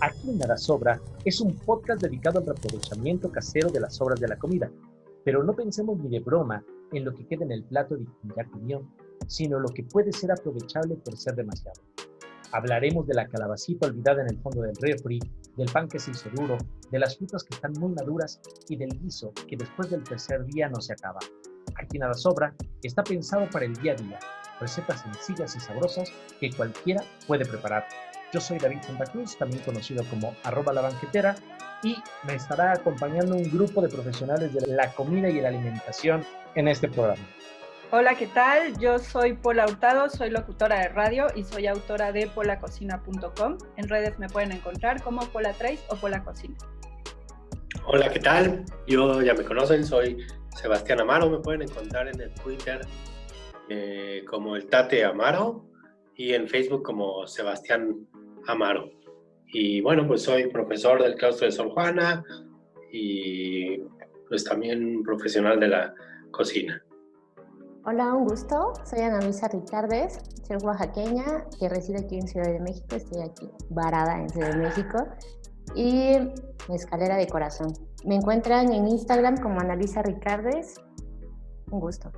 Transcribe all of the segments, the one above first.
Aquí Nada Sobra es un podcast dedicado al reaprovechamiento casero de las sobras de la comida, pero no pensemos ni de broma en lo que queda en el plato de ya comió, sino lo que puede ser aprovechable por ser demasiado. Hablaremos de la calabacita olvidada en el fondo del refri, del pan que se hizo duro, de las frutas que están muy maduras y del guiso que después del tercer día no se acaba. Aquí nada sobra, está pensado para el día a día, recetas sencillas y sabrosas que cualquiera puede preparar. Yo soy David Santa Cruz, también conocido como arroba la banquetera, y me estará acompañando un grupo de profesionales de la comida y la alimentación en este programa. Hola, ¿qué tal? Yo soy Pola Hurtado, soy locutora de radio y soy autora de polacocina.com. En redes me pueden encontrar como Pola Trace o Pola Cocina. Hola, ¿qué tal? Yo ya me conocen, soy Sebastián Amaro, me pueden encontrar en el Twitter eh, como el Tate Amaro y en Facebook como Sebastián Amaro. Y bueno, pues soy profesor del claustro de Sor Juana y pues también profesional de la cocina. Hola, un gusto. Soy Ana Luisa Ricardes, soy oaxaqueña que reside aquí en Ciudad de México. Estoy aquí varada en Ciudad de México. Y escalera de corazón. Me encuentran en Instagram como Ana Ricardes. Un gusto.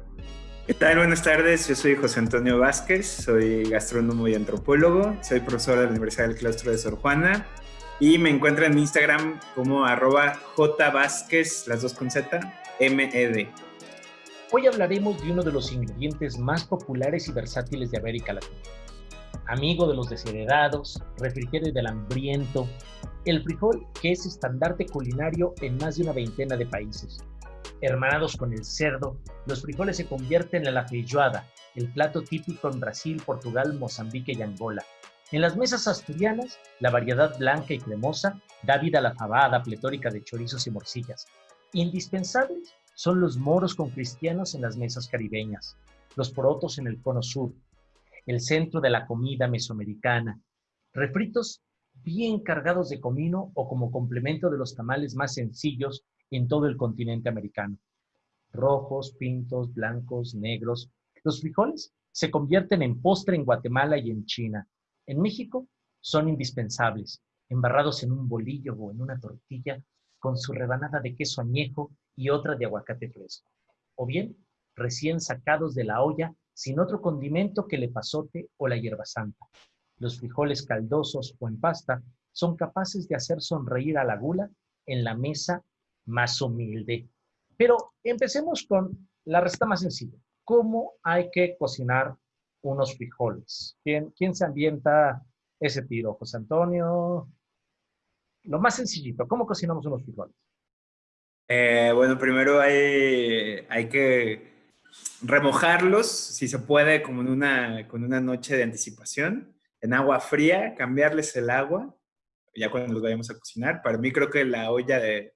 ¿Qué tal? Buenas tardes. Yo soy José Antonio Vázquez, soy gastrónomo y antropólogo. Soy profesor de la Universidad del Claustro de Sor Juana. Y me encuentran en Instagram como arroba jvázquez, las dos con Z, MED. Hoy hablaremos de uno de los ingredientes más populares y versátiles de América Latina. Amigo de los desheredados, refrigerio del hambriento, el frijol que es estandarte culinario en más de una veintena de países. Hermanados con el cerdo, los frijoles se convierten en la feijoada, el plato típico en Brasil, Portugal, Mozambique y Angola. En las mesas asturianas, la variedad blanca y cremosa da vida a la fabada pletórica de chorizos y morcillas. Indispensables son los moros con cristianos en las mesas caribeñas, los porotos en el cono sur, el centro de la comida mesoamericana, refritos bien cargados de comino o como complemento de los tamales más sencillos en todo el continente americano. Rojos, pintos, blancos, negros. Los frijoles se convierten en postre en Guatemala y en China. En México son indispensables, embarrados en un bolillo o en una tortilla con su rebanada de queso añejo y otra de aguacate fresco. O bien, recién sacados de la olla sin otro condimento que el pasote o la hierba santa. Los frijoles caldosos o en pasta son capaces de hacer sonreír a la gula en la mesa más humilde. Pero empecemos con la receta más sencilla. ¿Cómo hay que cocinar unos frijoles? ¿Quién, quién se ambienta ese tiro? José Antonio. Lo más sencillito, ¿cómo cocinamos unos frijoles? Eh, bueno, primero hay, hay que remojarlos, si se puede, como en una, con una noche de anticipación, en agua fría, cambiarles el agua, ya cuando los vayamos a cocinar. Para mí creo que la olla de,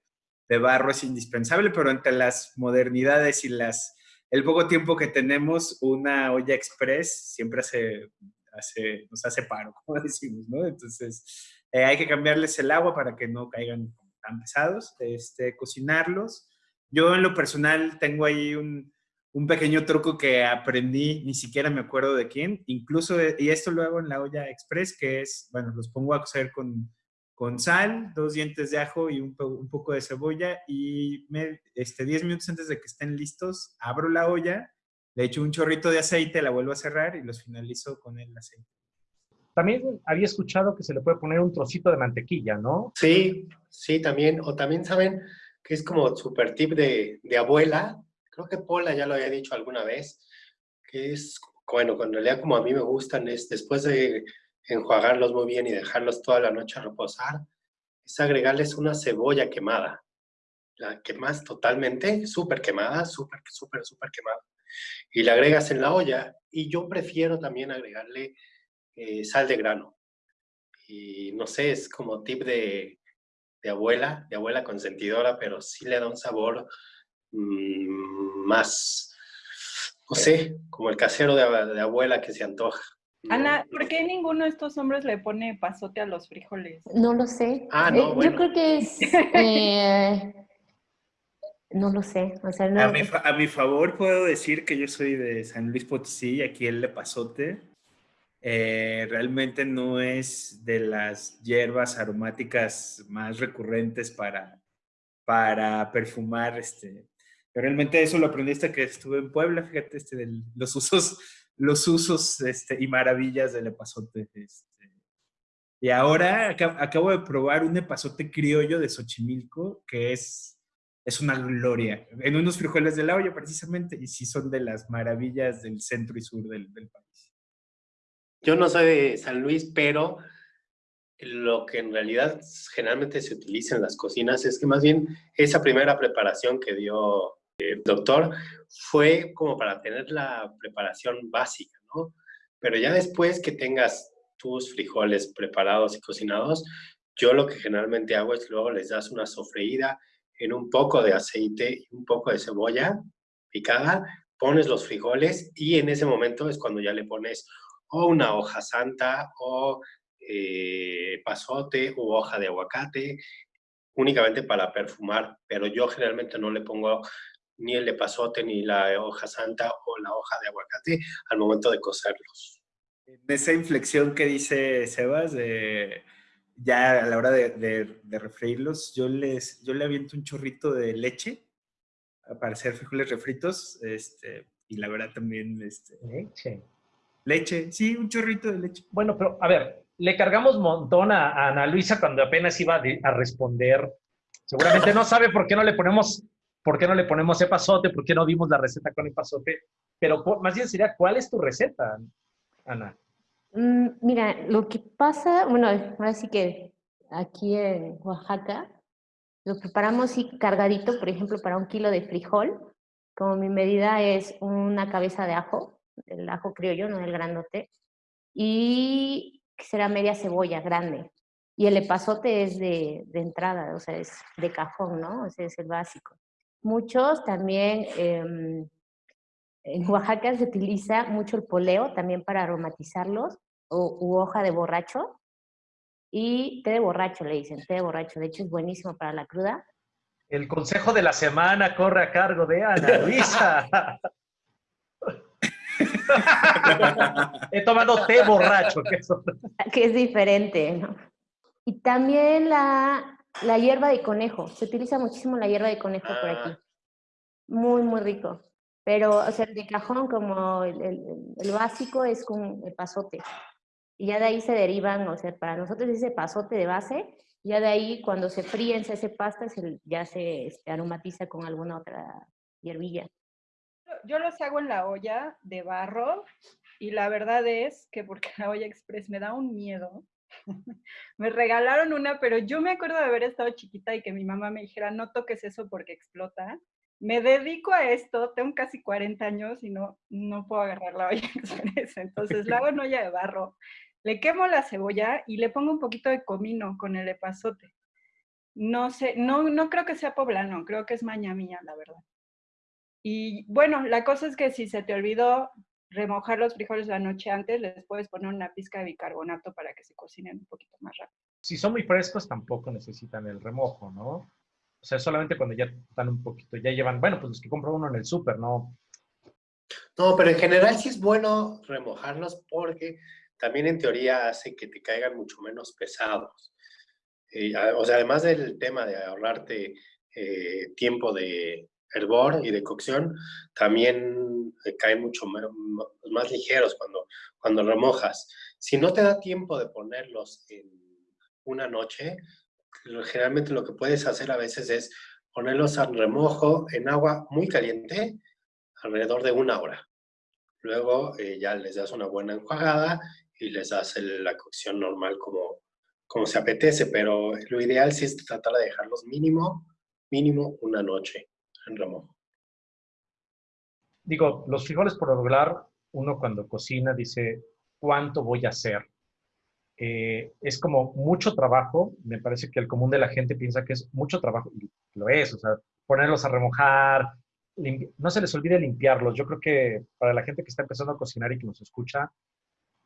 de barro es indispensable, pero entre las modernidades y las, el poco tiempo que tenemos, una olla express siempre hace, hace, nos hace paro, como decimos, ¿no? Entonces, eh, hay que cambiarles el agua para que no caigan tan pesados, este, cocinarlos. Yo en lo personal tengo ahí un, un pequeño truco que aprendí, ni siquiera me acuerdo de quién, incluso, y esto lo hago en la olla express, que es, bueno, los pongo a cocer con, con sal, dos dientes de ajo y un, un poco de cebolla, y me, este, 10 minutos antes de que estén listos, abro la olla, le echo un chorrito de aceite, la vuelvo a cerrar y los finalizo con el aceite. También había escuchado que se le puede poner un trocito de mantequilla, ¿no? Sí, sí, también. O también saben que es como super tip de, de abuela. Creo que Paula ya lo había dicho alguna vez, que es, bueno, cuando realidad como a mí me gustan, es después de enjuagarlos muy bien y dejarlos toda la noche a reposar, es agregarles una cebolla quemada. La quemas totalmente, súper quemada, súper, súper, súper quemada. Y la agregas en la olla. Y yo prefiero también agregarle eh, sal de grano. Y no sé, es como tip de, de, abuela, de abuela consentidora, pero sí le da un sabor mmm, más, no sé, como el casero de, abuela que se antoja. Ana, ¿por qué ninguno de estos hombres le pone pasote a los frijoles? No lo sé. Ah, no, eh, bueno. Yo creo que es... Eh, no lo sé. O sea, no... a, mi a, mi favor puedo decir que yo soy de San Luis Potosí y aquí el de pasote eh, realmente no es de las hierbas aromáticas más recurrentes para, para perfumar. Este. Pero realmente eso lo aprendiste que estuve en Puebla, fíjate, este, de los usos, los usos este, y maravillas del epazote. Este. Y ahora acabo de probar un epazote criollo de Xochimilco que es es una gloria. En unos frijoles de la olla, precisamente, y sí son de las maravillas del centro y sur del, país. Yo no soy de San Luis, pero lo que en realidad generalmente se utiliza en las cocinas es que más bien esa primera preparación que dio el doctor fue como para tener la preparación básica, ¿no? Pero ya después que tengas tus frijoles preparados y cocinados, yo lo que generalmente hago es luego les das una sofreída en un poco de aceite y un poco de cebolla picada, pones los frijoles y en ese momento es cuando ya le pones o una hoja santa o eh, pasote o hoja de aguacate, únicamente para perfumar, pero yo generalmente no le pongo ni el de pasote ni la hoja santa o la hoja de aguacate al momento de cocerlos. En esa inflexión que dice Sebas ya a la hora de, de, refreírlos, yo, les, yo le aviento un chorrito de leche para hacer frijoles refritos, este, y la verdad también... Este, leche. Leche, sí, un chorrito de leche. Bueno, pero a ver, le cargamos montón a, Ana Luisa cuando apenas iba a, responder. Seguramente no sabe por qué no le ponemos, por qué no le ponemos epazote, por qué no dimos la receta con epazote, pero más bien sería, ¿cuál es tu receta, Ana? Mm, mira, lo que pasa, bueno, ahora sí que aquí en Oaxaca lo preparamos sí cargadito, por ejemplo, para un kilo de frijol, como mi medida es una cabeza de ajo, el ajo criollo, no el grandote, y será media cebolla grande. Y el epazote es de, de entrada, o sea, es de cajón, ¿no? Ese es el básico. Muchos también em, en Oaxaca se utiliza mucho el poleo también para aromatizarlos o, u hoja de borracho. Y té de borracho, le dicen, té de borracho. De hecho, es buenísimo para la cruda. El consejo de la semana corre a cargo de Ana Luisa. He tomado té borracho. Que, es diferente, ¿no? Y también la, la hierba de conejo. Se utiliza muchísimo la hierba de conejo por aquí. Ah. Muy, muy rico. Pero, o sea, el de cajón, como el, el, básico, es con el pasote. Y ya de ahí se derivan, o sea, para nosotros ese pasote de base, ya de ahí cuando se fríen, se hace pasta, ya se este, aromatiza con alguna otra hierbilla. Yo los hago en la olla de barro y la verdad es que porque la olla express me da un miedo. me regalaron una, pero yo me acuerdo de haber estado chiquita y que mi mamá me dijera, no toques eso porque explota me dedico a esto, tengo casi 40 años y no, no puedo agarrar la olla entonces la hago en olla de barro, le quemo la cebolla y le pongo un poquito de comino con el epazote. No sé, no, no creo que sea poblano, creo que es maña mía, la verdad. Y bueno, la cosa es que si se te olvidó remojar los frijoles la noche antes, les puedes poner una pizca de bicarbonato para que se cocinen un poquito más rápido. Si son muy frescos, tampoco necesitan el remojo, ¿no? O sea, solamente cuando ya están un poquito, ya llevan, bueno, pues los que compra uno en el súper, ¿no? No, pero en general sí es bueno remojarlos porque también en teoría hace que te caigan mucho menos pesados. Eh, o sea, además del tema de ahorrarte eh, tiempo de hervor y de cocción, también caen mucho más, ligeros cuando, cuando remojas. Si no te da tiempo de ponerlos en una noche, generalmente lo que puedes hacer a veces es ponerlos al remojo en agua muy caliente alrededor de una hora. Luego eh, ya les das una buena enjuagada y les das la cocción normal como, como se apetece, pero lo ideal sí es tratar de dejarlos mínimo, mínimo una noche en remojo. Digo, los frijoles por regular, uno cuando cocina dice, ¿cuánto voy a hacer? Eh, es como mucho trabajo. Me parece que el común de la gente piensa que es mucho trabajo, y lo es, o sea, ponerlos a remojar, no se les olvide limpiarlos. Yo creo que para la gente que está empezando a cocinar y que nos escucha,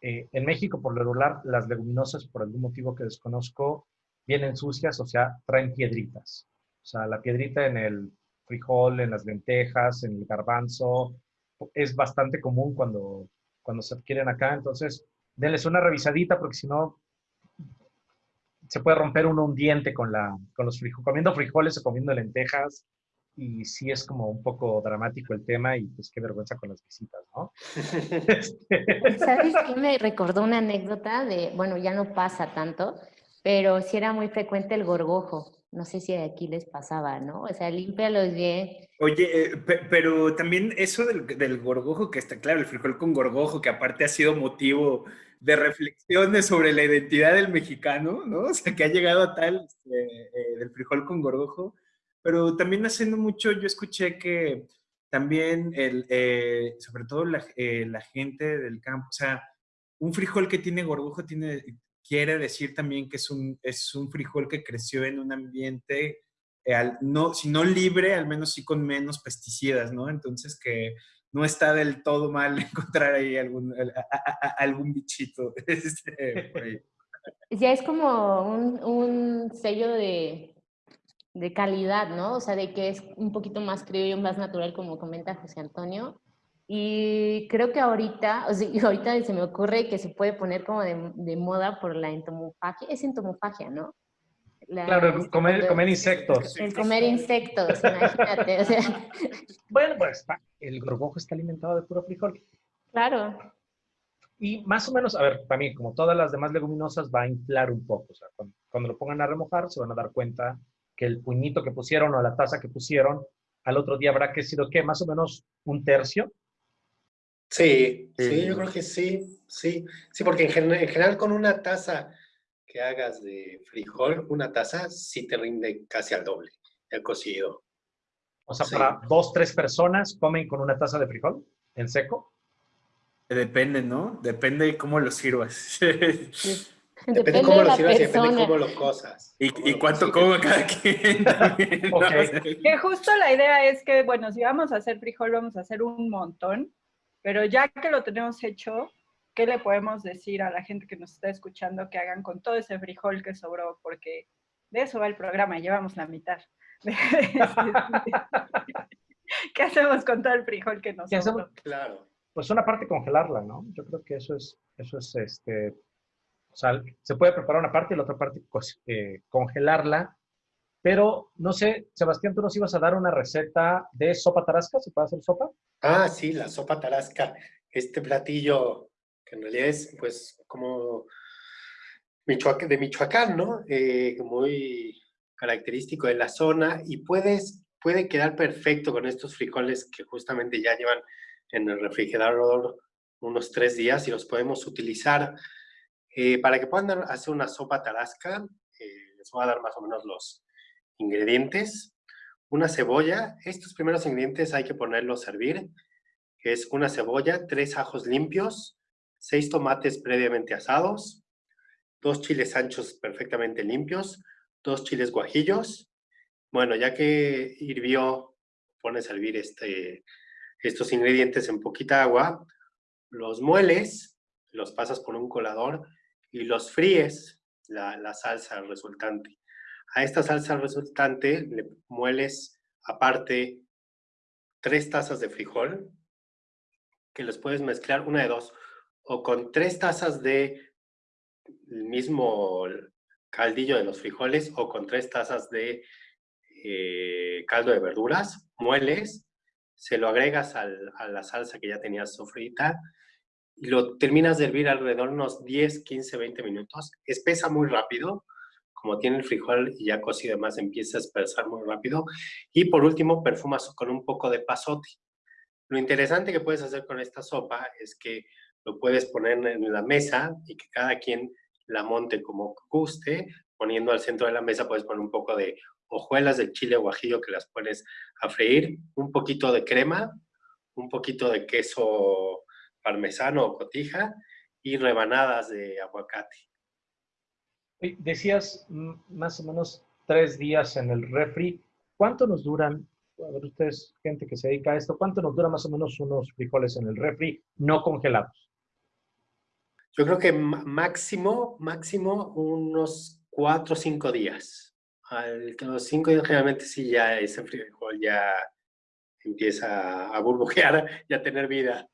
eh, en México, por lo las leguminosas, por algún motivo que desconozco, vienen sucias, o sea, traen piedritas. O sea, la piedrita en el frijol, en las lentejas, en el garbanzo, es bastante común cuando, cuando se adquieren acá. Entonces, denles una revisadita porque si no se puede romper uno un diente con, la, con los frijoles, comiendo frijoles o comiendo lentejas y sí es como un poco dramático el tema y pues qué vergüenza con las visitas, ¿no? ¿Sabes qué? Me recordó una anécdota de, bueno, ya no pasa tanto, pero sí era muy frecuente el gorgojo. No sé si aquí les pasaba, ¿no? O sea, límpialos bien. Oye, eh, pero también eso del, del, gorgojo, que está claro, el frijol con gorgojo, que aparte ha sido motivo de reflexiones sobre la identidad del mexicano, ¿no? O sea, que ha llegado a tal este, eh, del frijol con gorgojo pero también haciendo mucho, yo escuché que también, el, eh, sobre todo la, la, gente del campo, o sea, un frijol que tiene gorgojo tiene, quiere decir también que es un, es un frijol que creció en un ambiente, eh, no, si no libre, al menos sí con menos pesticidas, ¿no? Entonces que no está del todo mal encontrar ahí algún, algún bichito. Este, ya es como un, un sello de, de calidad, ¿no? O sea, de que es un poquito más criollo, más natural, como comenta José Antonio. Y creo que ahorita, o sea, ahorita se me ocurre que se puede poner como de, de moda por la entomofagia, es entomofagia, ¿no? claro, este, comer, comer, insectos. El comer insectos, imagínate. O sea. Bueno, pues el gorgojo está alimentado de puro frijol. Claro. Y más o menos, a ver, para mí, como todas las demás leguminosas, va a inflar un poco. O sea, cuando, cuando lo pongan a remojar, se van a dar cuenta que el puñito que pusieron o la taza que pusieron, al otro día habrá crecido, ¿qué? Más o menos un tercio. Sí, sí, yo creo que sí, sí. Sí, porque en, general con una taza que hagas de frijol, una taza sí te rinde casi al doble, el cocido. O sea, para dos, tres personas comen con una taza de frijol en seco. Depende, ¿no? Depende de cómo lo sirvas. Depende, cómo lo sirvas y depende cómo lo cosas. Y, cuánto come cada quien. Que justo la idea es que, bueno, si vamos a hacer frijol, vamos a hacer un montón, pero ya que lo tenemos hecho, ¿qué le podemos decir a la gente que nos está escuchando que hagan con todo ese frijol que sobró? Porque de eso va el programa, llevamos la mitad. ¿Qué hacemos con todo el frijol que nos sobró? Claro. Pues una parte congelarla, ¿no? Yo creo que eso es, eso es este, o sea, se puede preparar una parte y la otra parte pues, eh, congelarla. Pero, no sé, Sebastián, tú nos ibas a dar una receta de sopa tarasca. ¿Se puede hacer sopa? Ah, sí, la sopa tarasca. Este platillo que en realidad es, pues, como de Michoacán, ¿no? Eh, muy característico de la zona y puedes, puede quedar perfecto con estos frijoles que justamente ya llevan en el refrigerador unos tres días y los podemos utilizar eh, para que puedan hacer una sopa tarasca, eh, les voy a dar más o menos los ingredientes. Una cebolla, estos primeros ingredientes hay que ponerlos a servir, es una cebolla, tres ajos limpios, seis tomates previamente asados, dos chiles anchos perfectamente limpios, dos chiles guajillos. Bueno, ya que hirvió, pones a hervir este, estos ingredientes en poquita agua, los mueles, los pasas por un colador y los fríes, la, salsa resultante. A esta salsa resultante le mueles aparte tres tazas de frijol, que los puedes mezclar una de dos, o con tres tazas de mismo caldillo de los frijoles o con tres tazas de eh, caldo de verduras, mueles, se lo agregas a la salsa que ya tenías sofrita, y lo terminas de hervir alrededor de unos 10, 15, 20 minutos. Espesa muy rápido, como tiene el frijol y ya cocido además empieza a espesar muy rápido. Y por último, perfumas con un poco de pasote. Lo interesante que puedes hacer con esta sopa es que lo puedes poner en la mesa y que cada quien la monte como guste. Poniendo al centro de la mesa puedes poner un poco de hojuelas de chile guajillo que las pones a freír, un poquito de crema, un poquito de queso parmesano o cotija y rebanadas de aguacate. Decías más o menos tres días en el refri. ¿Cuánto nos duran, a ver ustedes, gente que se dedica a esto, cuánto nos dura más o menos unos frijoles en el refri no congelados? Yo creo que máximo, máximo unos cuatro o cinco días. Al, los cinco días generalmente sí ya ese frijol ya empieza a burbujear y a tener vida.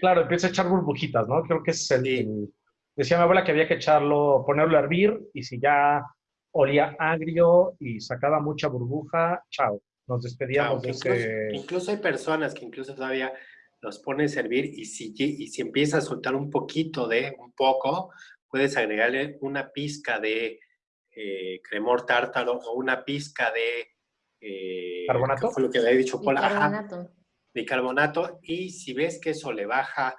Claro, empieza a echar burbujitas, ¿no? Creo que es el, Decía mi abuela que había que echarlo, ponerlo a hervir y si ya olía agrio y sacaba mucha burbuja, chao. Nos despedíamos de incluso, ese... incluso hay personas que incluso todavía los ponen a servir y si, y si empieza a soltar un poquito de, un poco, puedes agregarle una pizca de eh, cremor tártaro o una pizca de... Eh, ¿Carbonato? fue lo que había dicho Paula. Bicarbonato. bicarbonato. Y si ves que eso le baja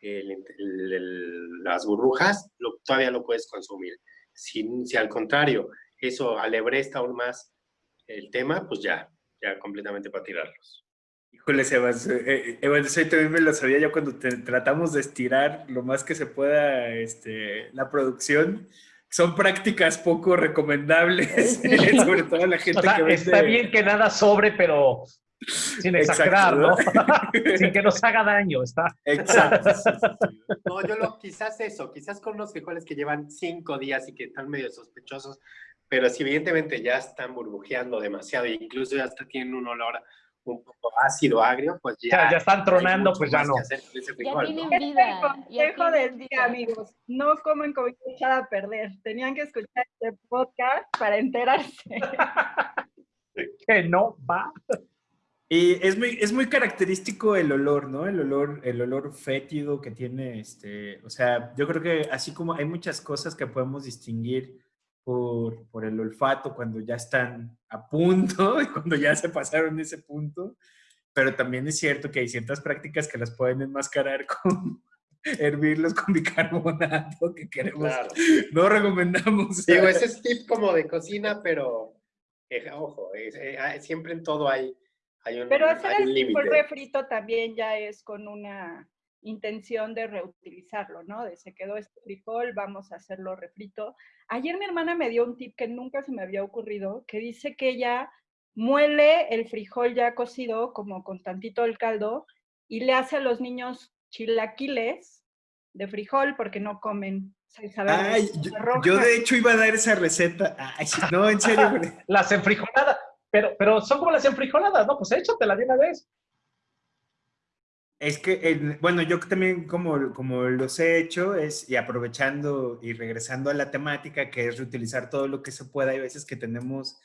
las burbujas, lo, todavía lo puedes consumir. Si, si al contrario, eso alebresta aún más el tema, pues ya, ya completamente para tirarlos. Híjole, Sebas, eh, eh eso también me lo sabía yo cuando tratamos de estirar lo más que se pueda este, la producción. Son prácticas poco recomendables, sobre todo la gente que vende. Está bien que nada sobre, pero sin exagerar, ¿no? sin que nos haga daño, está. Exacto. no, yo lo, quizás eso, quizás con los frijoles que llevan cinco días y que están medio sospechosos, pero si evidentemente ya están burbujeando demasiado e incluso ya hasta tienen un olor un poco ácido, agrio, pues ya. ya están tronando, pues ya no. Ya tienen vida. el consejo del día, amigos. No comen comida echada a perder. Tenían que escuchar este podcast para enterarse. que no va. Y es muy, es muy característico el olor, ¿no? El olor, el olor fétido que tiene, este, o sea, yo creo que así como hay muchas cosas que podemos distinguir por, por el olfato cuando ya están a punto y cuando ya se pasaron ese punto, pero también es cierto que hay ciertas prácticas que las pueden enmascarar con hervirlos con bicarbonato que queremos, no recomendamos. Digo, ese es tip como de cocina, pero eh, ojo, eh, siempre en todo hay pero hacer el refrito también ya es con una intención de reutilizarlo, ¿no? De se quedó este frijol, vamos a hacerlo refrito. Ayer mi hermana me dio un tip que nunca se me había ocurrido, que dice que ella muele el frijol ya cocido, como con tantito el caldo, y le hace a los niños chilaquiles de frijol porque no comen Ay, yo, yo, de hecho iba a dar esa receta. Ay, no, en serio. Las enfrijoladas. Pero, pero son como las enfrijoladas, ¿no? Pues échatela de una vez. Es que, bueno, yo también como, como los he hecho es, y aprovechando y regresando a la temática, que es reutilizar todo lo que se pueda, hay veces que tenemos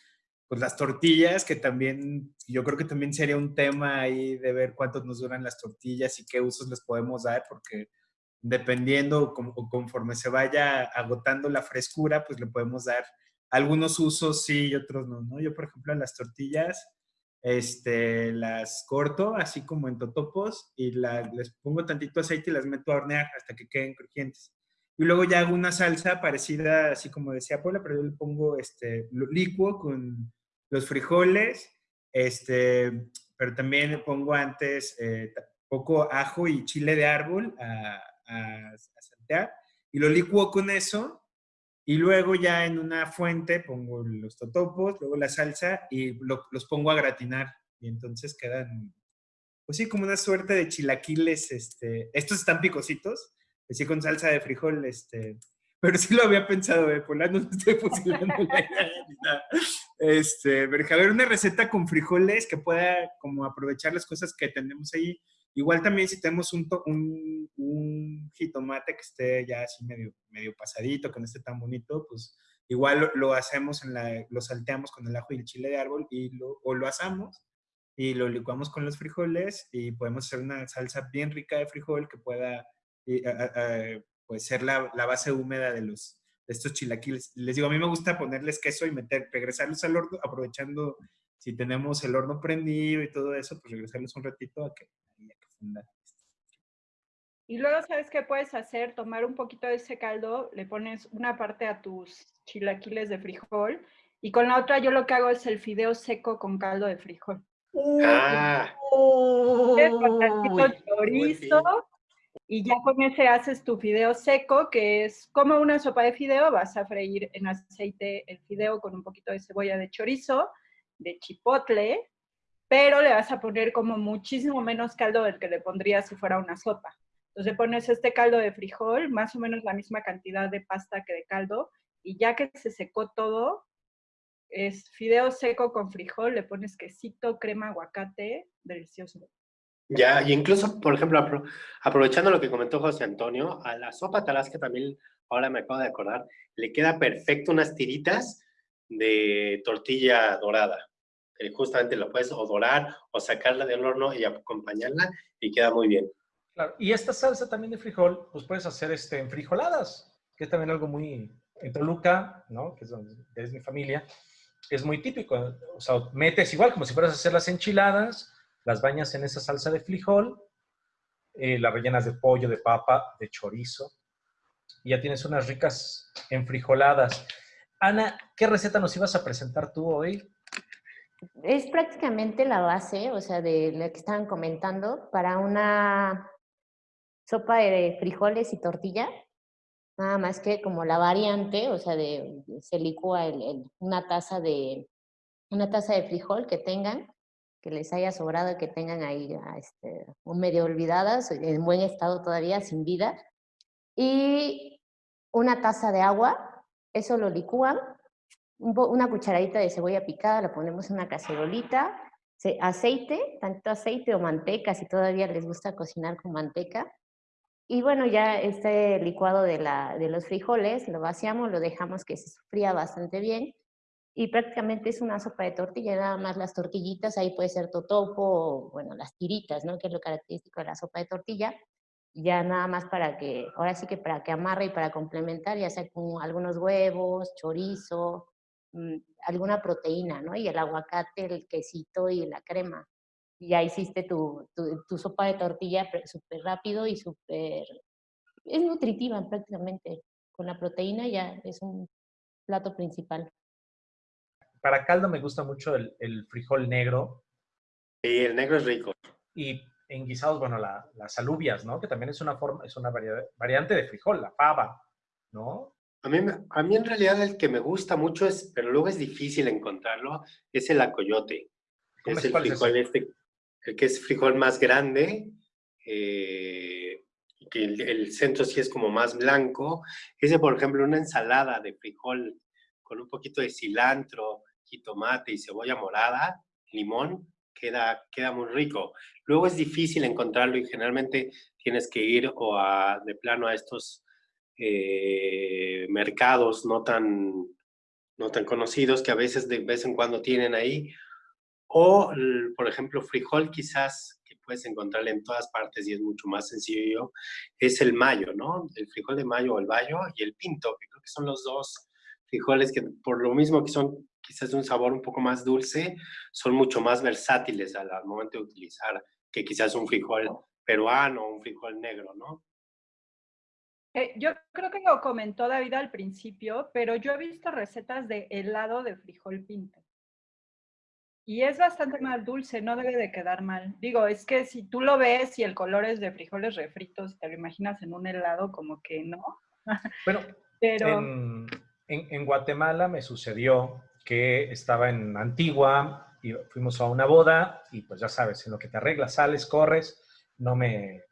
pues las tortillas, que también, yo creo que también sería un tema ahí de ver cuántos nos duran las tortillas y qué usos les podemos dar, porque dependiendo o conforme se vaya agotando la frescura, pues le podemos dar algunos usos sí y otros no, ¿no? Yo, por ejemplo, las tortillas, este, las corto así como en totopos y les pongo tantito aceite y las meto a hornear hasta que queden crujientes. Y luego ya hago una salsa parecida, así como decía Paula, pero yo le pongo este, licuo con los frijoles, este, pero también le pongo antes eh, poco ajo y chile de árbol a, a, a saltear y lo licuo con eso y luego ya en una fuente pongo los totopos, luego la salsa y los pongo a gratinar. Y entonces quedan, pues sí, como una suerte de chilaquiles. Este, estos están picositos, así con salsa de frijol, este, pero sí lo había pensado, de eh, no estoy fusilando la idea Este, pero a ver, una receta con frijoles que pueda como aprovechar las cosas que tenemos ahí Igual también si tenemos un, un, un, jitomate que esté ya así medio, medio pasadito, que no esté tan bonito, pues igual lo, hacemos, en la, lo salteamos con el ajo y el chile de árbol y lo, o lo asamos y lo licuamos con los frijoles y podemos hacer una salsa bien rica de frijol que pueda pues ser la, la, base húmeda de, los, de estos chilaquiles. Les digo, a mí me gusta ponerles queso y meter, regresarlos al horno, aprovechando si tenemos el horno prendido y todo eso, pues regresarlos un ratito a que, y luego, ¿sabes qué puedes hacer? Tomar un poquito de ese caldo, le pones una parte a tus chilaquiles de frijol y con la otra yo lo que hago es el fideo seco con caldo de frijol. Ah. chorizo y ya con ese haces tu fideo seco, que es como una sopa de fideo, vas a freír en aceite el fideo con un poquito de cebolla de chorizo, de chipotle, pero le vas a poner como muchísimo menos caldo del que le pondrías si fuera una sopa. Entonces pones este caldo de frijol, más o menos la misma cantidad de pasta que de caldo, y ya que se secó todo, es fideo seco con frijol, le pones quesito, crema, aguacate, delicioso. Ya, y incluso, por ejemplo, apro- aprovechando lo que comentó José Antonio, a la sopa talasca también, ahora me acabo de acordar, le queda perfecto unas tiritas de tortilla dorada. Justamente lo puedes o dorar o sacarla del horno y acompañarla y queda muy bien. Claro, y esta salsa también de frijol, pues puedes hacer este, en frijoladas, que es también algo muy, en Toluca, ¿no? Que es donde es mi familia, es muy típico. O sea, metes igual como si fueras a hacer las enchiladas, las bañas en esa salsa de frijol, eh, las rellenas de pollo, de papa, de chorizo, y ya tienes unas ricas enfrijoladas. Ana, ¿qué receta nos ibas a presentar tú hoy? Es prácticamente la base, o sea, de lo que estaban comentando, para una sopa de frijoles y tortilla. Nada más que como la variante, o sea, de, se licúa el- una taza de una taza de frijol que tengan, que les haya sobrado, que tengan ahí ya, este, medio olvidadas, en buen estado todavía, sin vida. Y una taza de agua, eso lo licúan, una cucharadita de cebolla picada, la ponemos en una cacerolita, ce- aceite, tanto aceite o manteca, si todavía les gusta cocinar con manteca. Y bueno, ya este licuado de, la, de los frijoles lo vaciamos, lo dejamos que se sofría bastante bien. Y prácticamente es una sopa de tortilla, nada más las tortillitas, ahí puede ser totopo, o, bueno, las tiritas, ¿no? Que es lo característico de la sopa de tortilla. Ya nada más para que, ahora sí que para que amarre y para complementar, ya sea con algunos huevos, chorizo, alguna proteína, ¿no? Y el aguacate, el quesito y la crema. Y ya hiciste tu, tu, tu sopa de tortilla súper rápido y súper... Es nutritiva prácticamente. Con la proteína ya es un plato principal. Para caldo me gusta mucho el, el frijol negro Y el negro es rico. y en guisados, bueno, la- las alubias, ¿no? Que también es una forma, es una varia- variante de frijol, la fava, ¿no? A mí, a mí en realidad el que me gusta mucho es, pero luego es difícil encontrarlo, es el acoyote. ¿Cómo Es es? el ¿Cuál es frijol ese? este, el que es frijol más grande, eh, que el, el centro sí es como más blanco. Ese, por ejemplo, una ensalada de frijol con un poquito de cilantro, jitomate y cebolla morada, limón, queda, queda muy rico. Luego es difícil encontrarlo y generalmente tienes que ir o a, de plano a estos eh, mercados no tan, no tan conocidos que a veces de vez en cuando tienen ahí. O, por ejemplo, frijol quizás que puedes encontrar en todas partes y es mucho más sencillo, es el mayo, ¿no? El frijol de mayo o el bayo y el pinto, que creo que son los dos frijoles que por lo mismo que son quizás de un sabor un poco más dulce, son mucho más versátiles al, al momento de utilizar que quizás un frijol peruano o un frijol negro, ¿no? Eh, yo creo que lo comentó David al principio, pero yo he visto recetas de helado de frijol pinto. Y es bastante más dulce, no debe de quedar mal. Digo, es que si tú lo ves y el color es de frijoles refritos, te lo imaginas en un helado, como que no. Bueno, Pero en, en- en Guatemala me sucedió que estaba en Antigua y fuimos a una boda y pues ya sabes, en lo que te arreglas, sales, corres, no me...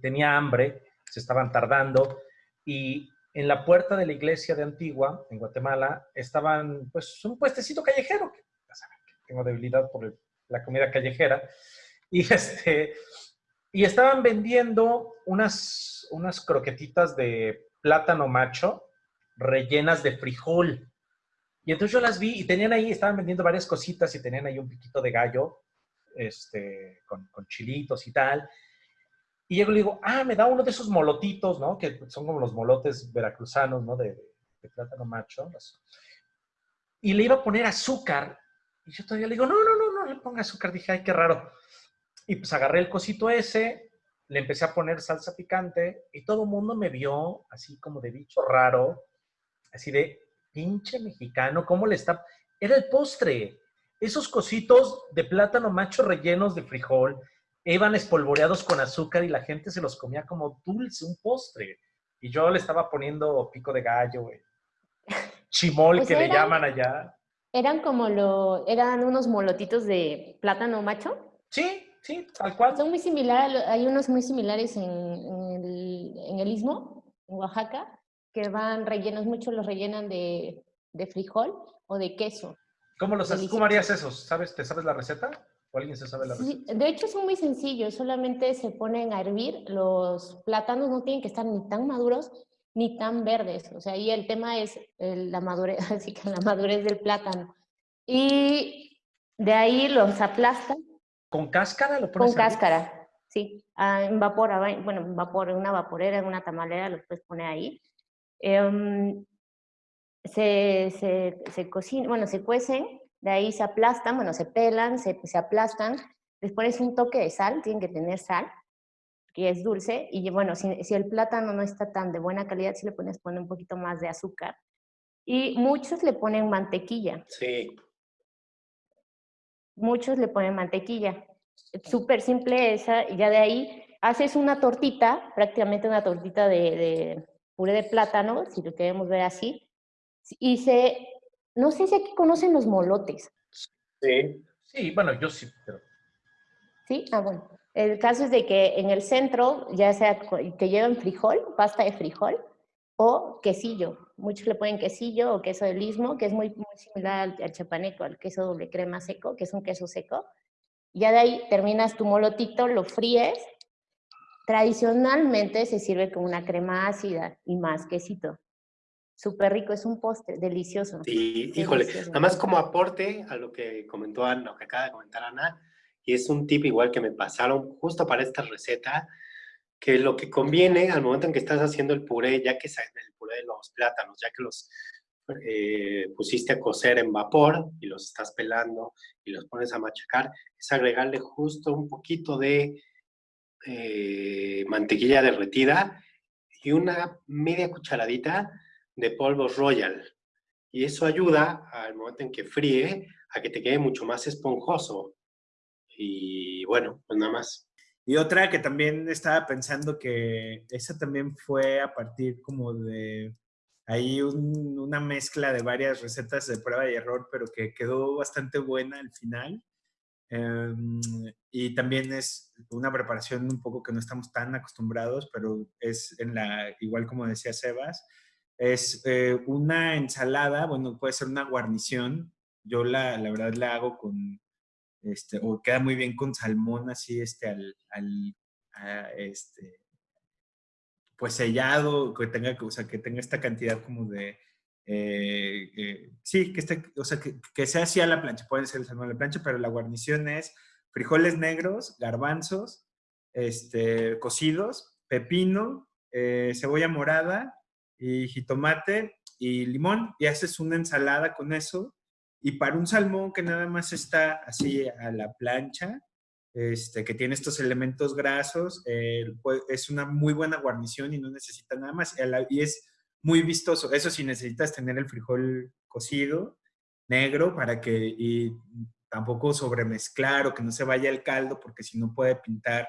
tenía hambre, se estaban tardando y en la puerta de la iglesia de Antigua, en Guatemala, estaban pues un puestecito callejero, ya saben que tengo debilidad por la comida callejera, y este... Y estaban vendiendo unas, unas croquetitas de plátano macho rellenas de frijol. Y entonces yo las vi y tenían ahí, estaban vendiendo varias cositas y tenían ahí un piquito de gallo, este, con, con chilitos y tal. Y llego y le digo, ah, me da uno de esos molotitos, ¿no? Que son como los molotes veracruzanos, ¿no? De, de plátano macho. Y le iba a poner azúcar. Y yo todavía le digo, no, no, no, no le ponga azúcar. Dije, ay, qué raro. Y pues agarré el cosito ese, le empecé a poner salsa picante y todo el mundo me vio así como de bicho raro, así de pinche mexicano, ¿cómo le está? Era el postre. Esos cositos de plátano macho rellenos de frijol iban espolvoreados con azúcar y la gente se los comía como dulce, un postre. Y yo le estaba poniendo pico de gallo, güey. Chimol, Pues que le era- llaman allá. Eran como lo, eran unos molotitos de plátano macho. Sí, sí, tal cual. Son muy similares, hay unos muy similares en, en el, en el Istmo, en Oaxaca, que van rellenos, muchos los rellenan de, de frijol o de queso. ¿Cómo los? ¿Cómo harías esos? ¿Sabes? ¿Te sabes la receta? ¿O alguien se sabe la receta? Sí, de hecho son muy sencillos, solamente se ponen a hervir, los plátanos no tienen que estar ni tan maduros ni tan verdes, o sea, ahí el tema es la madurez, así que la madurez del plátano. Y de ahí los aplastan ¿Con cáscara lo pones con a hervir? cáscara, sí, ah, en vapor, ah, bueno, en vapor, en una vaporera, en una tamalera, los puedes poner ahí. Em, se, se, se cocina, bueno, se cuecen, de ahí se aplastan, bueno, se pelan, se, se aplastan, les pones un toque de sal, tienen que tener sal, que es dulce, y bueno, si, si el plátano no está tan de buena calidad, si le pones poner un poquito más de azúcar. Y muchos le ponen mantequilla, Sí, muchos le ponen mantequilla. Súper simple esa, y ya de ahí haces una tortita, prácticamente una tortita de, de puré de plátano, si lo queremos ver así, y se, no sé si aquí conocen los molotes, sí. Sí, bueno, yo sí, pero ¿sí? Ah, bueno. El caso es de que en el centro, ya sea que lleven frijol, pasta de frijol, o quesillo. Muchos le ponen quesillo o queso del istmo, que es muy, muy similar al, al chapaneco, al queso doble crema seco, que es un queso seco. Ya de ahí terminas tu molotito, lo fríes. Tradicionalmente se sirve con una crema ácida y más quesito. Súper rico, es un postre, delicioso. Sí, híjole, Delicioso. nada más como aporte a lo que comentó Ana, lo que acaba de comentar Ana, y es un tip igual que me pasaron justo para esta receta, que lo que conviene al momento en que estás haciendo el puré, ya que el puré de los plátanos, ya que los eh, pusiste a cocer en vapor y los estás pelando y los pones a machacar, es agregarle justo un poquito de eh, mantequilla derretida y una media cucharadita de polvo royal. Y eso ayuda al momento en que fríe a que te quede mucho más esponjoso. Y bueno, pues nada más. Y otra que también estaba pensando que esa también fue a partir como de ahí un- una mezcla de varias recetas de prueba y error, pero que quedó bastante buena al final. Em, y también es una preparación un poco que no estamos tan acostumbrados, pero es en la, igual como decía Sebas, es eh, una ensalada, bueno, puede ser una guarnición. Yo la, la verdad la hago con, este, o queda muy bien con salmón así, este, al, al a, este, pues sellado, que tenga, o sea, que tenga esta cantidad como de, eh, eh, sí, que, esté, o sea, que, que sea así a la plancha, puede ser el salmón a la plancha, pero la guarnición es frijoles negros, garbanzos, este, cocidos, pepino, cebolla morada y jitomate y limón, y haces una ensalada con eso. Y para un salmón que nada más está así a la plancha, este, que tiene estos elementos grasos, es una muy buena guarnición y no necesita nada más. Y es muy vistoso. Eso sí, necesitas tener el frijol cocido, negro, para que y tampoco sobremezclar o que no se vaya el caldo, porque si no puede pintar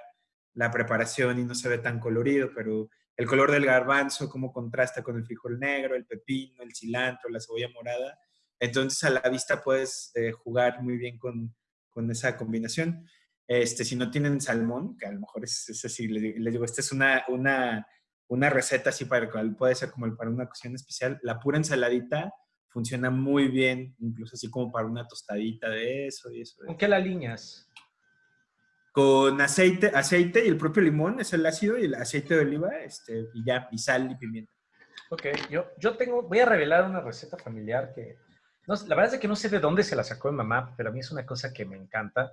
la preparación y no se ve tan colorido, pero el color del garbanzo, cómo contrasta con el frijol negro, el pepino, el cilantro, la cebolla morada. Entonces a la vista puedes eh, jugar muy bien con, con esa combinación. Este, si no tienen salmón, que a lo mejor es, es así, les, les digo, esta es una, una, una receta así para cual puede ser como para una ocasión especial. La pura ensaladita funciona muy bien, incluso así como para una tostadita de eso y eso. ¿con qué la alineas? Con aceite, aceite y el propio limón, es el ácido y el aceite de oliva, este, y ya, y sal y pimienta. Ok, yo, yo tengo, voy a revelar una receta familiar que, no, la verdad es que no sé de dónde se la sacó mi mamá, pero a mí es una cosa que me encanta.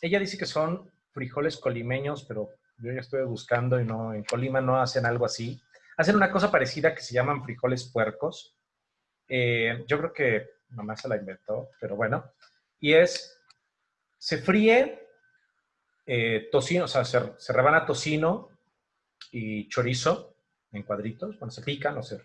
Ella dice que son frijoles colimeños, pero yo ya estuve buscando y no, en Colima no hacen algo así. Hacen una cosa parecida que se llaman frijoles puercos. Eh, yo creo que mamá se la inventó, pero bueno. Y es, se fríe eh, tocino, o sea, se, se rebana tocino y chorizo en cuadritos, bueno, se pican, o sea,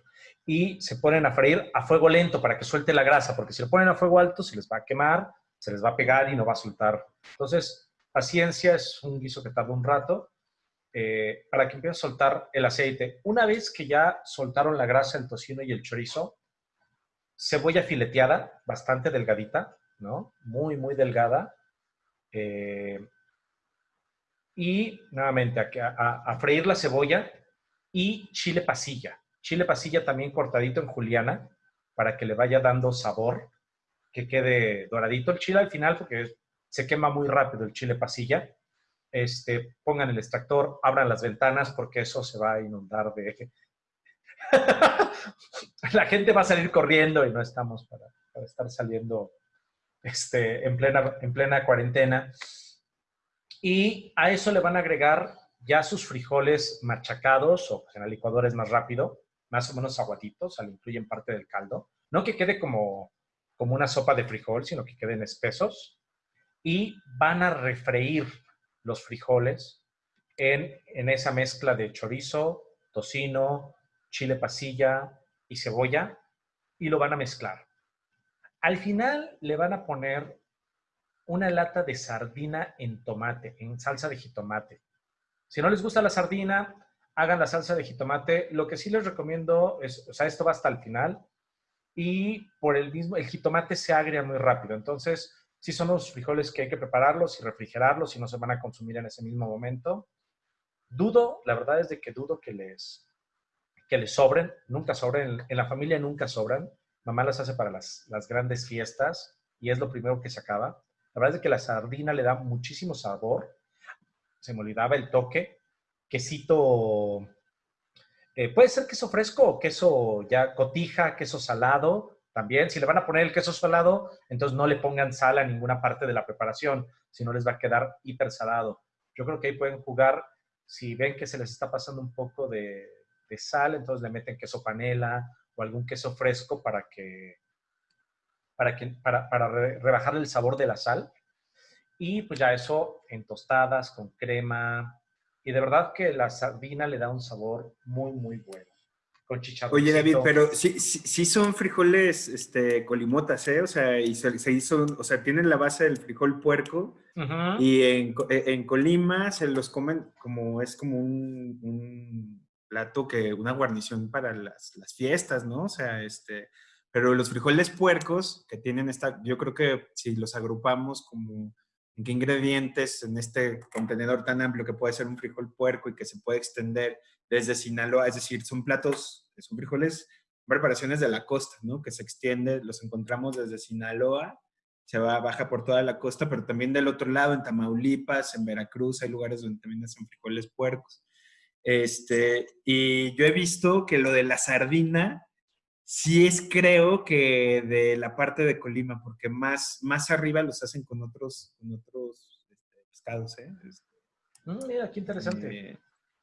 y se ponen a freír a fuego lento para que suelte la grasa, porque si lo ponen a fuego alto se les va a quemar, se les va a pegar y no va a soltar. Entonces, paciencia es un guiso que tarda un rato eh, para que empiece a soltar el aceite. Una vez que ya soltaron la grasa, el tocino y el chorizo, cebolla fileteada, bastante delgadita, ¿no? Muy, muy delgada. Eh, y nuevamente a, a, a freír la cebolla y chile pasilla. Chile pasilla también cortadito en juliana para que le vaya dando sabor, que quede doradito el chile al final porque se quema muy rápido el chile pasilla. Este, pongan el extractor, abran las ventanas porque eso se va a inundar de... La gente va a salir corriendo y no estamos para, estar saliendo este, en, plena, en plena cuarentena. Y a eso le van a agregar ya sus frijoles machacados o en el licuador es más rápido, más o menos aguaditos, al incluyen parte del caldo. No que quede como, como una sopa de frijol, sino que queden espesos. Y van a refreír los frijoles en, en esa mezcla de chorizo, tocino, chile pasilla y cebolla y lo van a mezclar. Al final le van a poner una lata de sardina en tomate, en salsa de jitomate. Si no les gusta la sardina, hagan la salsa de jitomate. Lo que sí les recomiendo es, o sea, esto va hasta el final y por el mismo, el jitomate se agria muy rápido. Entonces, sí son los frijoles que hay que prepararlos y refrigerarlos y no se van a consumir en ese mismo momento. Dudo, la verdad es de que dudo que les, que les sobren, nunca sobren, en la familia nunca sobran. Mamá las hace para las, las grandes fiestas y es lo primero que se acaba. La verdad es que la sardina le da muchísimo sabor. Se me olvidaba el toque. Quesito, eh, puede ser queso fresco queso ya cotija, queso salado también. Si le van a poner el queso salado, entonces no le pongan sal a ninguna parte de la preparación, si no les va a quedar hiper salado. Yo creo que ahí pueden jugar, si ven que se les está pasando un poco de, de sal, entonces le meten queso panela o algún queso fresco para que para, que, para, para rebajar el sabor de la sal. Y pues ya eso en tostadas, con crema. Y de verdad que la sardina le da un sabor muy, muy bueno. Con chicharrón. Oye, David, pero sí, sí, son frijoles este, colimotas, ¿eh? O sea, y se, hizo, o sea, tienen la base del frijol puerco. Y en, en, Colima se los comen como, es como un, un plato que, una guarnición para las, las fiestas, ¿no? O sea, este, pero los frijoles puercos que tienen esta, yo creo que si los agrupamos como en qué ingredientes en este contenedor tan amplio que puede ser un frijol puerco y que se puede extender desde Sinaloa, es decir, son platos, son frijoles, preparaciones de la costa, ¿no? Que se extiende, los encontramos desde Sinaloa, se va, baja por toda la costa, pero también del otro lado, en Tamaulipas, en Veracruz, hay lugares donde también hacen frijoles puercos. Este, y yo he visto que lo de la sardina sí es creo que de la parte de Colima, porque más, más arriba los hacen con otros, con otros este, pescados, ¿eh? Mm, mira, qué interesante. Eh,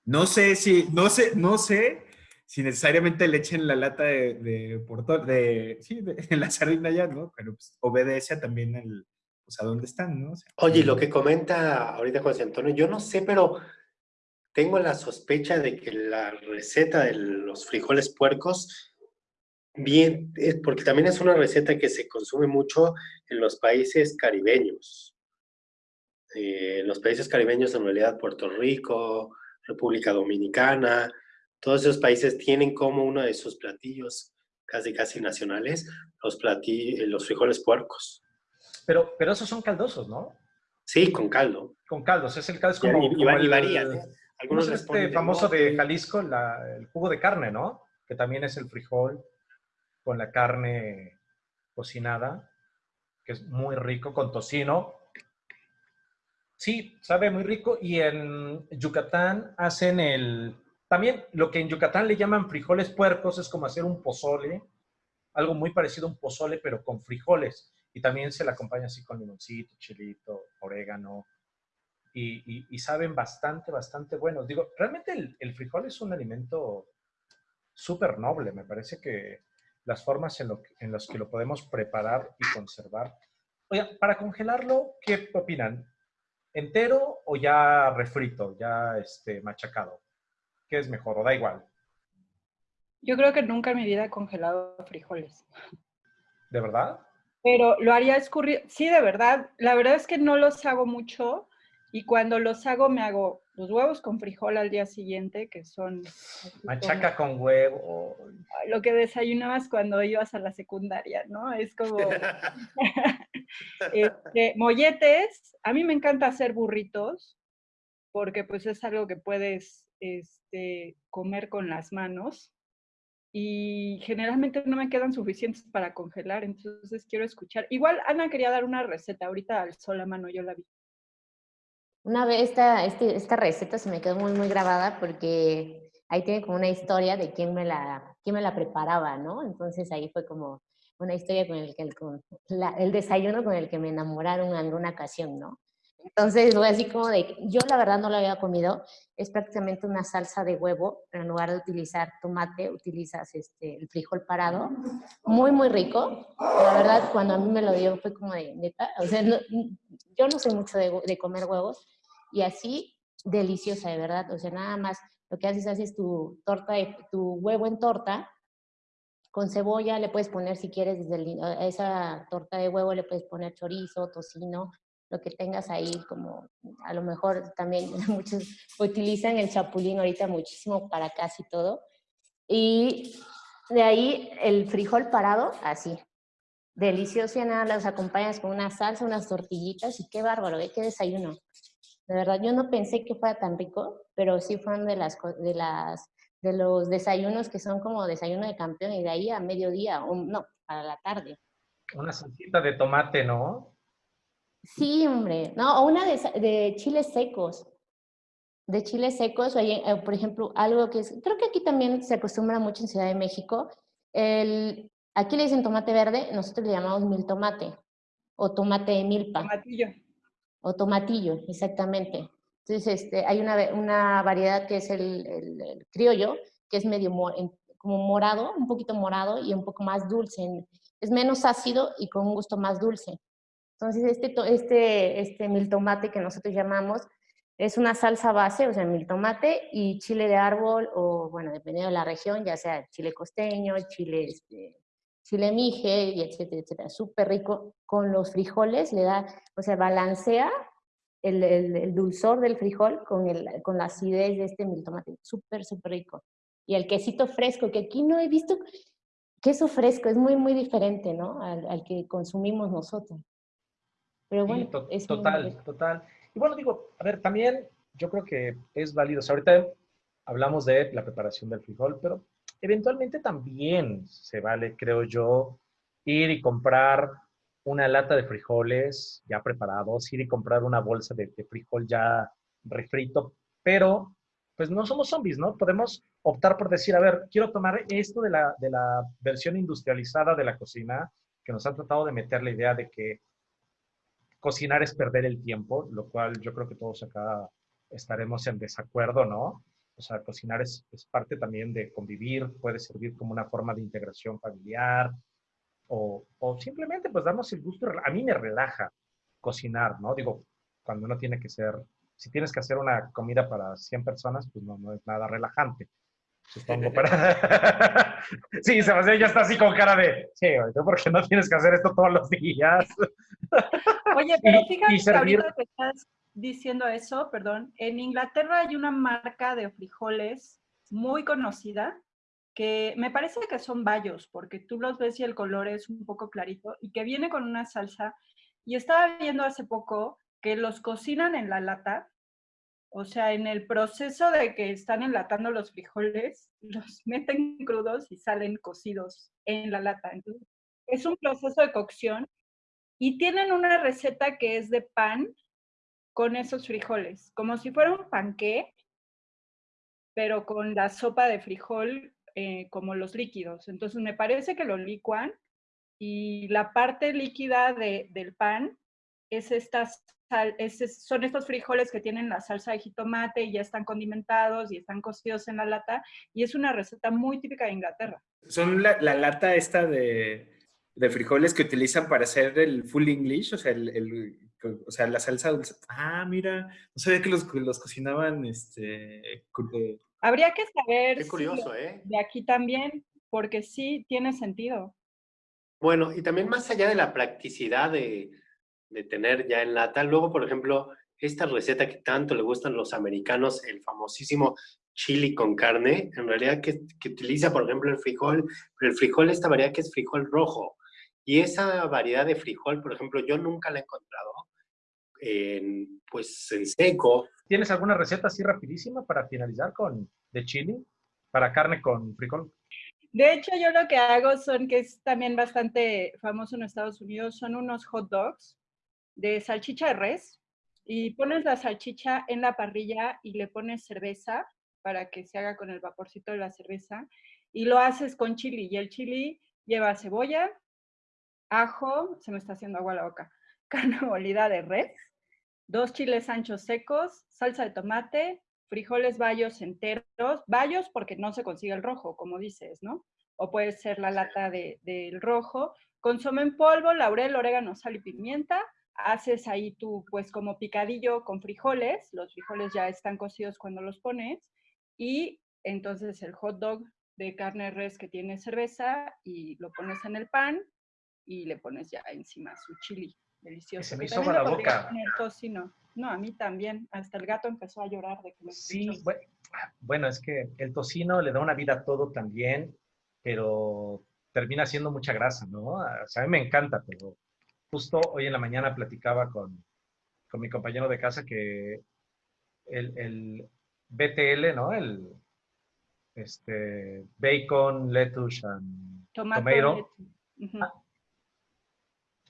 no sé si, no sé, no sé si necesariamente le echen la lata de, de, de sí, de, la sardina ya, ¿no? Pero pues, obedece también el, pues, a dónde están, ¿no? Oye, lo que comenta ahorita José Antonio, yo no sé, pero tengo la sospecha de que la receta de los frijoles puercos Bien, porque también es una receta que se consume mucho en los países caribeños. Eh, en los países caribeños, en realidad, Puerto Rico, República Dominicana, todos esos países tienen como uno de sus platillos casi casi nacionales los, platillos, los frijoles puercos. Pero, pero esos son caldosos, ¿no? Sí, con caldo. Con caldos, es el caldo, es como, y, varían. ¿eh? Algunos es este famoso de Jalisco, el jugo de carne, ¿no? Que también es el frijol con la carne cocinada, que es muy rico, con tocino. Sí, sabe muy rico. Y en Yucatán hacen el... También lo que en Yucatán le llaman frijoles puercos es como hacer un pozole, algo muy parecido a un pozole, pero con frijoles. Y también se le acompaña así con limoncito, chilito, orégano. Y, saben bastante, bastante buenos. Digo, realmente el, el frijol es un alimento súper noble. Me parece que las formas en, lo, en las que lo podemos preparar y conservar. Oye, para congelarlo, ¿qué opinan? ¿Entero o ya refrito, ya este, machacado? ¿Qué es mejor o da igual? Yo creo que nunca en mi vida he congelado frijoles. ¿De verdad? Pero lo haría escurrir. Sí, de verdad. La verdad es que no los hago mucho y cuando los hago me hago los huevos con frijol al día siguiente, que son... Machaca con huevo. Lo que desayunabas cuando ibas a la secundaria, ¿no? Es como... este, molletes, a mí me encanta hacer burritos, porque pues es algo que puedes este, comer con las manos. y generalmente no me quedan suficientes para congelar, entonces quiero escuchar. Igual Ana quería dar una receta, ahorita al sol a mano yo la vi. Una vez esta, este, esta receta se me quedó muy, muy grabada porque ahí tiene como una historia de quién me la, quién me la preparaba, ¿no? Entonces ahí fue como una historia con el, que con el desayuno con el que me enamoraron en alguna ocasión, ¿no? Entonces fue así como de, yo la verdad no lo había comido, es prácticamente una salsa de huevo, en lugar de utilizar tomate, utilizas este, el frijol parado, muy, muy rico. La verdad, cuando a mí me lo dio fue como de, neta, o sea, yo no soy mucho de, de, comer huevos, y así, deliciosa, de verdad, o sea, nada más, lo que haces, haces tu torta, de, tu huevo en torta, con cebolla, le puedes poner, si quieres, desde esa torta de huevo le puedes poner chorizo, tocino, lo que tengas ahí, como a lo mejor también muchos utilizan el chapulín ahorita muchísimo para casi todo. Y de ahí el frijol parado, así. Delicioso y nada, los acompañas con una salsa, unas tortillitas y qué bárbaro, ¿eh? qué desayuno. De verdad, yo no pensé que fuera tan rico, pero sí fueron de las, de las de los desayunos que son como desayuno de campeón y de ahí a mediodía, o no, a la tarde. Una salsita de tomate, ¿no? Sí, hombre, no, o una de, chiles secos. De chiles secos, eh, por ejemplo, algo que es, creo que aquí también se acostumbra mucho en Ciudad de México. El, aquí le dicen tomate verde, nosotros le llamamos mil tomate o tomate de milpa. Tomatillo. O tomatillo, exactamente. Entonces, este, hay una, una variedad que es el, criollo, que es medio como morado, un poquito morado y un poco más dulce. Es menos ácido y con un gusto más dulce. Entonces, este, este, este mil tomate que nosotros llamamos es una salsa base, o sea, mil tomate y chile de árbol, o bueno, dependiendo de la región, ya sea chile costeño, chile, este, chile mije, y etcétera, etcétera. Súper rico. Con los frijoles le da, o sea, balancea el, el, dulzor del frijol con, el, con la acidez de este mil tomate. Súper, súper rico. Y el quesito fresco, que aquí no he visto queso fresco, es muy, muy diferente, ¿no? Al, al que consumimos nosotros. Pero bueno, es total, total. Y bueno, digo, a ver, también yo creo que es válido. O sea, ahorita hablamos de la preparación del frijol, pero eventualmente también se vale, creo yo, ir y comprar una lata de frijoles ya preparados, ir y comprar una bolsa de, frijol ya refrito, pero pues no somos zombies, ¿no? Podemos optar por decir, a ver, quiero tomar esto de la, de la versión industrializada de la cocina, que nos han tratado de meter la idea de que cocinar es perder el tiempo, lo cual yo creo que todos acá estaremos en desacuerdo, ¿no? O sea, cocinar es, parte también de convivir, puede servir como una forma de integración familiar o, o, simplemente pues darnos el gusto. A mí me relaja cocinar, ¿no? Digo, cuando uno tiene que ser, si tienes que hacer una comida para 100 personas, pues no, no es nada relajante. Supongo para... sí, Sebastián ya está así con cara de, sí, porque no tienes que hacer esto todos los días. Oye, pero fíjate que ahorita que estás diciendo eso, perdón, en Inglaterra hay una marca de frijoles muy conocida que me parece que son bayos, porque tú los ves y el color es un poco clarito, y que viene con una salsa. Y estaba viendo hace poco que los cocinan en la lata, o sea, en el proceso de que están enlatando los frijoles, los meten crudos y salen cocidos en la lata. Entonces, es un proceso de cocción y tienen una receta que es de pan con esos frijoles, como si fuera un panqué, pero con la sopa de frijol eh, como los líquidos. Entonces me parece que lo licuan y la parte líquida del pan es estas, es, son estos frijoles que tienen la salsa de jitomate y ya están condimentados y están cocidos en la lata y es una receta muy típica de Inglaterra. Son la lata esta de, de frijoles que utilizan para hacer el full English, o sea, el, o sea la salsa dulce. Ah, mira, no sabía que los, los cocinaban, este... Eh. Habría que saber Qué curioso, ¿eh? de aquí también, porque sí tiene sentido. Bueno, y también más allá de la practicidad de, de tener ya en lata, luego, por ejemplo, esta receta que tanto le gustan los americanos, el famosísimo chili con carne, en realidad que, que, utiliza, por ejemplo, el frijol, pero el frijol, esta variedad que es frijol rojo. Y esa variedad de frijol, por ejemplo, yo nunca la he encontrado en, pues, en seco. ¿Tienes alguna receta así rapidísima para finalizar con de chili? Para carne con frijol. De hecho, yo lo que hago son, que es también bastante famoso en Estados Unidos, son unos hot dogs de salchicha de res y pones la salchicha en la parrilla y le pones cerveza para que se haga con el vaporcito de la cerveza y lo haces con chili y el chili lleva cebolla, ajo, se me está haciendo agua la boca, carne molida de res, dos chiles anchos secos, salsa de tomate, frijoles bayos enteros, bayos porque no se consigue el rojo, como dices, ¿no? O puede ser la lata del de, rojo, consome en polvo, laurel, orégano, sal y pimienta, haces ahí tú, pues como picadillo con frijoles, los frijoles ya están cocidos cuando los pones, y entonces el hot dog de carne de res que tiene cerveza y lo pones en el pan y le pones ya encima su chili delicioso. Se me hizo la boca. No, a mí también. Hasta el gato empezó a llorar de que me Sí, bueno, es que el tocino le da una vida a todo también, pero termina siendo mucha grasa, ¿no? O sea, a mí me encanta, pero justo hoy en la mañana platicaba con, con mi compañero de casa que el, el BTL, ¿no? El este, bacon, lettuce and tomato. Ah.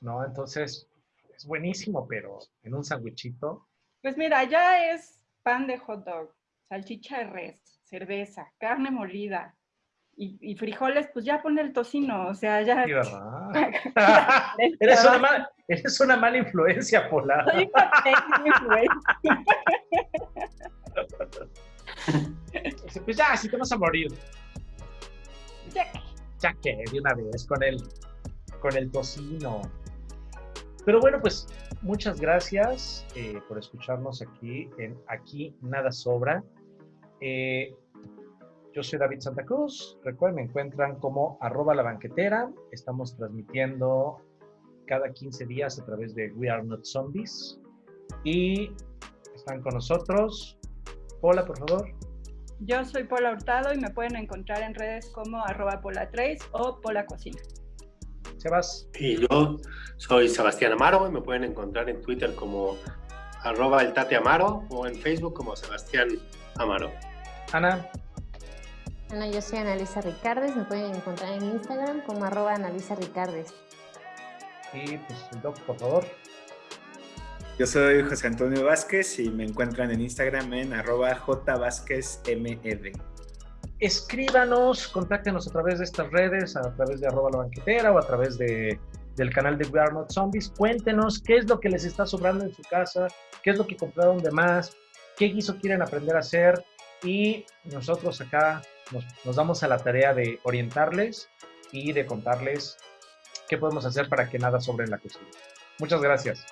No, entonces es buenísimo, pero en un sandwichito. Pues mira, ya es pan de hot dog, salchicha de res, cerveza, carne molida, y, frijoles, pues ya pone el tocino, o sea, ya... Sí, ¿verdad? eres, una mala, eres una mala influencia, Pola. Soy una influencia. pues ya, si te vas a morir. Ya, ya que, de una vez, con el, con el tocino. Pero bueno, pues muchas gracias eh, por escucharnos aquí en Aquí Nada Sobra. Eh, yo soy David Santa Cruz. Recuerden, me encuentran como arroba la banquetera. Estamos transmitiendo cada 15 días a través de We Are Not Zombies. Y están con nosotros. Hola, por favor. Yo soy Pola Hurtado y me pueden encontrar en redes como arroba Trace o Pola Cocina. Sebas. Y yo soy Sebastián Amaro y me pueden encontrar en Twitter como arroba el Tate Amaro o en Facebook como Sebastián Amaro. Ana. Ana, yo soy Analisa Ricardes, me pueden encontrar en Instagram como arroba Analisa Ricardes. Y pues el doc, por favor. Yo soy José Antonio Vázquez y me encuentran en Instagram en arroba. Escríbanos, contáctenos a través de estas redes, a través de arroba la banquetera o a través de, del canal de We Are Not Zombies. Cuéntenos qué es lo que les está sobrando en su casa, qué es lo que compraron de más, qué guiso quieren aprender a hacer y nosotros acá nos, damos a la tarea de orientarles y de contarles qué podemos hacer para que nada sobre la cocina. Muchas gracias.